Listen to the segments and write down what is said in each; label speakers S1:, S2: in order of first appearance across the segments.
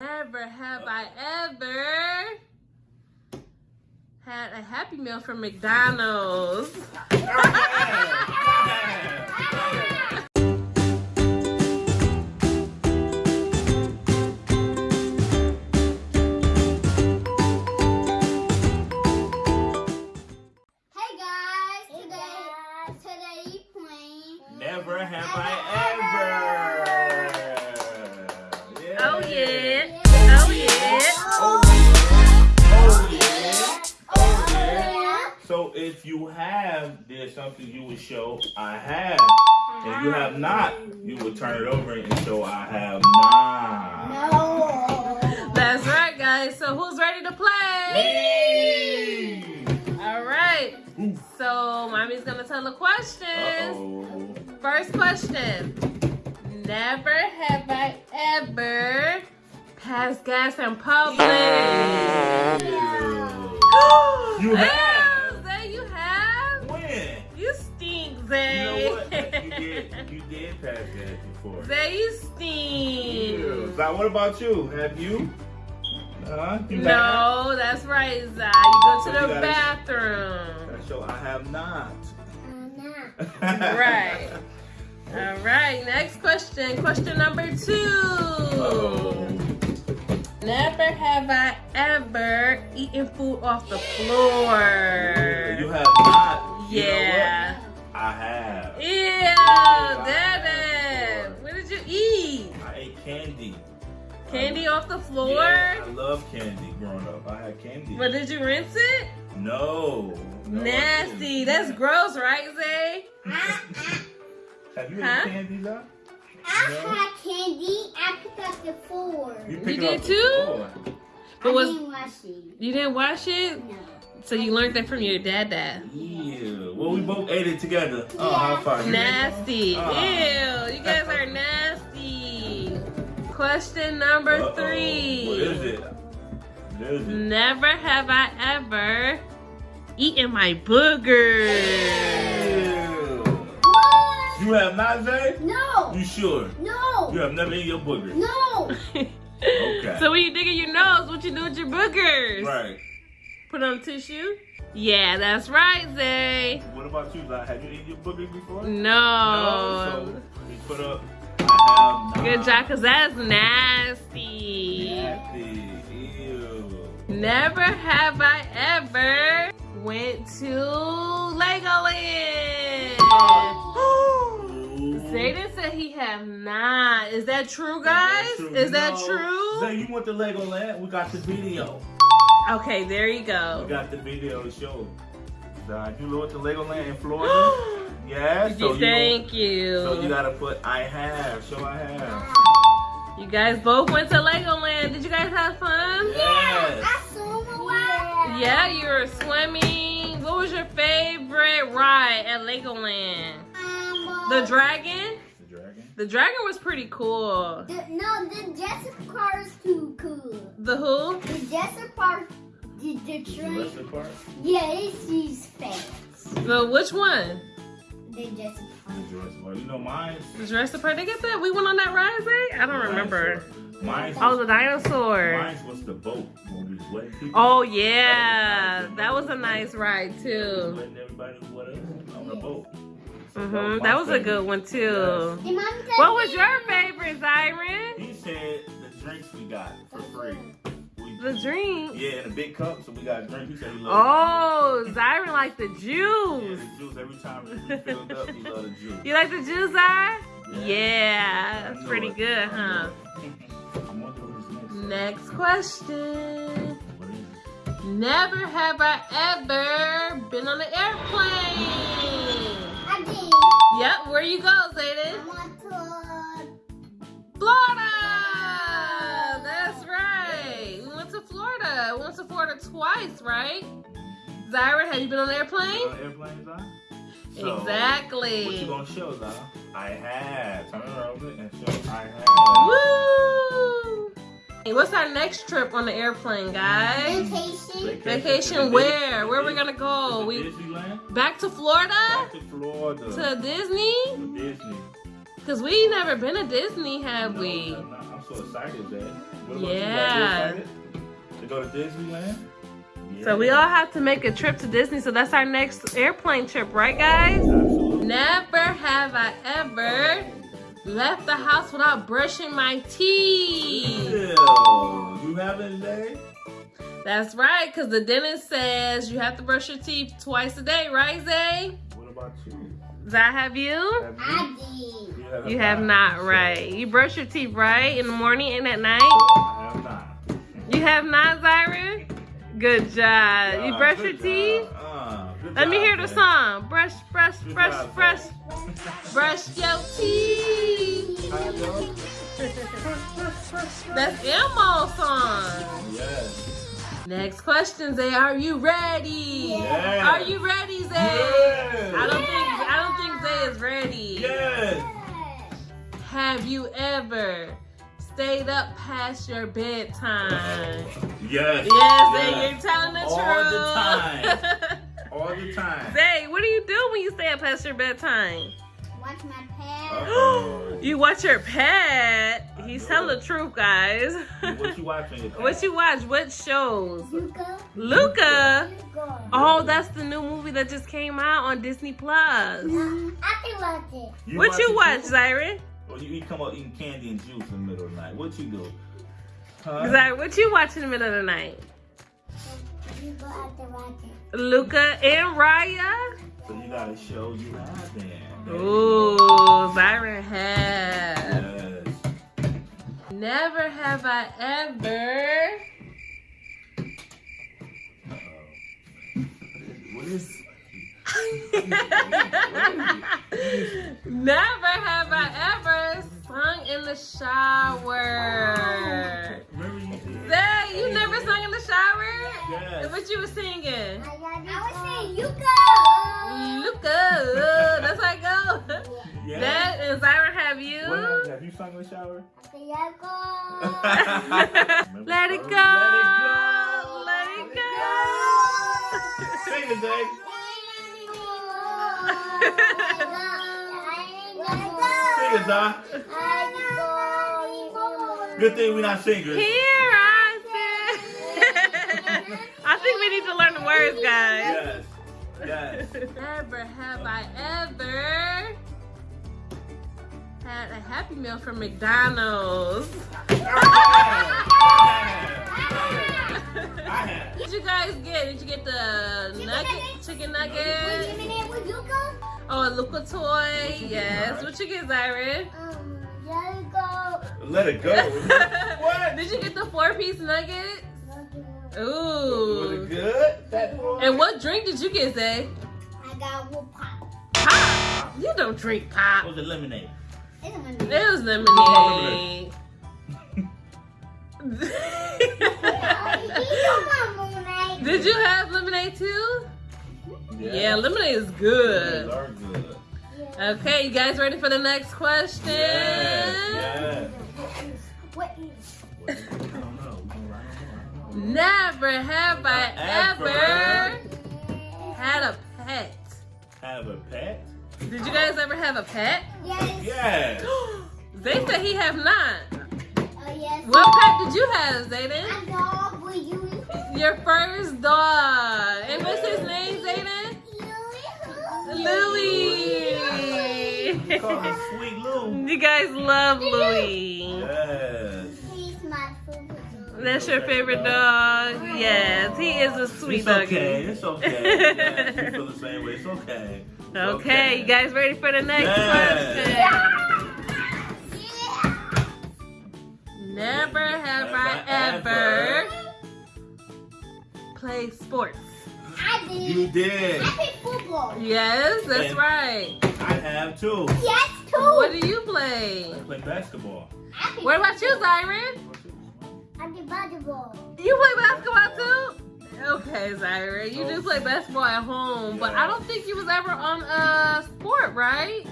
S1: Never have uh. I ever had a Happy Meal from McDonald's.
S2: Hey guys, today, today playing.
S3: Never have I have, something you would show I have. If you have uh-huh. not, you would turn it over and show I have not.
S2: No.
S1: That's right, guys. So who's ready to play?
S3: Me.
S1: All right. So mommy's gonna tell the questions.
S3: Uh-oh.
S1: First question. Never have I ever passed gas in public.
S3: You have? Did, you did pass that before.
S1: Zay, you stink.
S3: Yeah. Now, what about you? Have you? Uh, you have?
S1: No, that's right, Zay. You go to
S3: So
S1: the
S3: you gotta-
S1: bathroom.
S3: That show I have not.
S1: Right. All right, next question. Question number two.
S3: Oh.
S1: Never have I ever eaten food off the floor.
S3: You have not. Candy
S1: off the floor?
S3: Yeah, I love candy growing up. I had candy.
S1: But did you rinse it?
S3: no. no
S1: Nasty. That's gross, right, Zay?
S3: Have you
S1: Huh?
S3: candy, though?
S2: I
S3: No.
S2: had candy. I picked up the floor.
S3: You,
S1: You did
S3: up
S1: too?
S3: floor.
S1: But
S2: I
S1: was
S2: didn't wash it.
S1: you didn't wash it?
S2: No.
S1: So you learned that from your dad dad.
S3: Ew. Well, we both ate it together. Oh, how fun.
S1: Nasty.
S3: Uh.
S1: Ew. You guys are nasty. Question number
S3: Uh-oh.
S1: three.
S3: What is it? What is it?
S1: Never have I ever eaten my boogers.
S3: Ew.
S2: What?
S3: You have not, Zay?
S2: No.
S3: You sure?
S2: No.
S3: You have never eaten your boogers?
S2: No.
S3: Okay.
S1: So when you dig in your nose, what you do with your boogers?
S3: Right.
S1: Put on tissue? Yeah, that's right, Zay.
S3: What about you, Zay? Have you eaten your boogers before?
S1: No.
S3: No, so we put up. Have
S1: Good job, cause that's nasty.
S3: Nasty. Ew.
S1: Never have I ever went to Legoland. Zayden said he have not. Is that true, guys? Is that
S3: No.
S1: true?
S3: Zay, you went to Legoland? We got the video.
S1: Okay, there you go.
S3: We got the video to show. Zay, you went to Legoland in Florida? Yeah. So you,
S1: Thank you.
S3: so you gotta put I have. Show I have.
S1: You guys both went to Legoland. Did you guys have fun?
S3: Yes.
S2: I saw a while.
S1: Yeah, you were swimming. What was your favorite ride at Legoland?
S2: Um, uh,
S1: The dragon?
S3: The dragon.
S1: The dragon was pretty cool.
S2: the, no, the Jessica car is too cool.
S1: The who?
S2: The Jessica part, the, the
S3: The
S2: train.
S3: Jurassic Park.
S2: Yeah, it's his face.
S1: The which one?
S2: The Jessica
S3: The Jurassic Park. You know mine's.
S1: The Jurassic Park. They get that? We went on that ride, Zay? I don't remember.
S3: Mine's.
S1: Oh, the dinosaur.
S3: Mine's was the boat when we was letting.
S1: Oh yeah, that was a nice ride too.
S3: Letting everybody with us on the boat. So
S1: Mhm,
S3: my
S1: that was a good one too.
S2: Did mommy take
S1: What was your favorite, Zyron?
S3: He said the drinks we got for free. We,
S1: The drink.
S3: yeah, in a big cup, so we got a drink. He said he loved
S1: Oh, Zyron liked the
S3: it. Yeah,
S1: juice.
S3: the juice every time we filled up, he loved the juice.
S1: You like the juice, Zy?
S3: Yeah.
S1: Yeah,
S3: I
S1: that's pretty
S3: it.
S1: good, huh?
S3: I wonder next.
S1: Next question.
S3: What is it?
S1: Never have I ever been on an airplane.
S2: I did.
S1: Yep, where you go,
S2: I
S1: Zayden?
S2: went to
S1: Florida! Florida. We went to Florida twice, right? Zyron, have you been on an airplane?
S3: On airplanes, huh? So,
S1: exactly.
S3: What you gonna show, Zah? I have. Turn it over and show I have.
S1: Woo! Hey, what's our next trip on the airplane, guys?
S2: vacation.
S1: Vacation where? Where we gonna go?
S3: To
S1: We
S3: Disneyland?
S1: back to Florida?
S3: Back to Florida.
S1: To Disney?
S3: To Disney.
S1: Cause we never been to Disney, have
S3: No,
S1: we?
S3: no, no. I'm so excited that What about you?
S1: Yeah.
S3: You excited to go to Disneyland?
S1: So we all have to make a trip to Disney. So that's our next airplane trip, right, guys?
S3: Absolutely.
S1: Never have I ever left the house without brushing my teeth.
S3: Ew. You haven't, Zay?
S1: That's right, because the dentist says you have to brush your teeth twice a day, right, Zay?
S3: What about you?
S1: Zay, have you?
S3: Have
S2: I
S3: you?
S2: did.
S3: have,
S1: You have not, right. You brush your teeth, right? In the morning and at night?
S3: Have not,
S1: Zyra? Good job. You
S3: Uh,
S1: brush your teeth?
S3: Uh,
S1: Let me
S3: job,
S1: hear the song. Brush, brush,
S3: Good
S1: brush,
S3: job,
S1: brush, brush your teeth.
S3: You?
S1: That's Elmo's song.
S3: Yes.
S1: Next question, Zay. Are you ready?
S3: Yes.
S1: Are you ready, Zay?
S3: Yes.
S1: I don't think I don't think Zay is ready.
S3: Yes.
S1: Have you ever stayed up past your bedtime?
S3: Yes.
S1: Yes, Zay, you're telling the
S3: All
S1: truth.
S3: the time. All the time.
S1: Zay, what do you do when you stay up past your bedtime?
S2: Watch my pad.
S3: Uh-oh.
S1: You watch your pet. He's
S3: I
S1: telling
S3: know.
S1: the truth, guys.
S3: What you watching?
S1: what you watch? What shows?
S2: Luca.
S1: Luca.
S2: Luca.
S1: Oh, that's the new movie that just came out on Disney Plus.
S2: Um, I can watch it.
S1: What you watch,
S3: too? Or you, you come up eating candy and juice in the middle of the night. What you do? Huh?
S1: Zyron, what you watch in the middle of the night?
S2: You go out to watch it.
S1: Luca and Raya.
S3: So you gotta show you have then.
S1: Ooh, Zyron have.
S3: Yes.
S1: Never have I ever.
S3: Uh-oh. What is?
S1: Never have I ever sung in the shower.
S3: Remember you?
S1: Zay, you never sung in the shower?
S3: Yes.
S1: What you was singing?
S2: I was saying Luca.
S1: Luca, that's how I go.
S3: Yes.
S1: That and Zyron have you?
S3: What have, have you sung in the shower?
S2: Luca.
S1: Let it go.
S3: Let it go.
S1: Let it go.
S3: Sing it, Zay. Sing it, Good thing we're not singers.
S1: Here I sit. I think we need to learn the words, guys.
S3: Yes. Yes.
S1: Never have I ever had a Happy Meal from McDonald's. What did you guys get? Did you get the
S2: Chicken
S1: nugget,
S2: nuggets.
S1: chicken
S2: Wait a
S1: nugget?
S2: minute, with Luca?
S1: Oh, a Luca toy.
S3: you get,
S1: Yes.
S3: Zara?
S1: What you get, Zyron?
S2: Um, Luca.
S3: Let it go. what?
S1: Did you get the four-piece nugget?
S3: Was
S1: Ooh.
S3: it good? That boy?
S1: And what drink did you get, Zay?
S2: I got one pop.
S1: Pop. You don't drink pop.
S3: was it lemonade?
S2: It's a
S1: It
S2: minute.
S1: was lemonade. Did you have lemonade too? Yeah, lemonade is good.
S3: Those are good.
S1: Okay, you guys ready for the next question?
S3: Yes. Yes. What is it? I don't know. We gonna write it down.
S1: Never have I
S3: Ever.
S1: ever had a pet.
S3: Have a pet?
S1: Did you guys ever have a pet?
S2: Yes.
S3: Yes.
S1: They said he have not.
S2: Oh, yes.
S1: What pet did you have, Zayden?
S2: I dog with you.
S1: Your first dog. And what's his name, Zayden? Louie.
S3: Call him Sweet Lou.
S1: you guys love Louie.
S3: Yes.
S2: He's my favorite dog.
S1: That's your favorite dog? Yes, he is a sweet
S3: it's
S1: doggy.
S3: okay. It's okay. Yes, we feel the same way. It's okay. It's
S1: Okay, you guys ready for the next
S3: Yes.
S1: question? Never have I ever played sports.
S2: I did.
S3: You did.
S2: I played football.
S1: Yes, that's
S3: And-
S1: right.
S3: I have too.
S2: Yes, too.
S1: What do you play?
S3: I play basketball.
S2: I played,
S1: What about you, Zyron?
S2: I did volleyball.
S1: You play basketball too? Okay, Zyron, you do play basketball at home, but I don't think you was ever on a sport, right?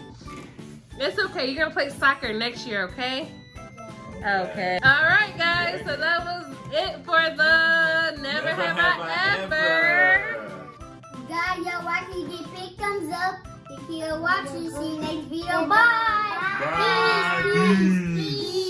S1: It's okay. You're gonna play soccer next year, okay? Okay. All right, guys. So that was it for the never, have, I, ever.
S2: Guys, y'all watching, give big thumbs up. If you're watching, see you next video. Bye.
S3: Bye.
S2: Peace. Peace.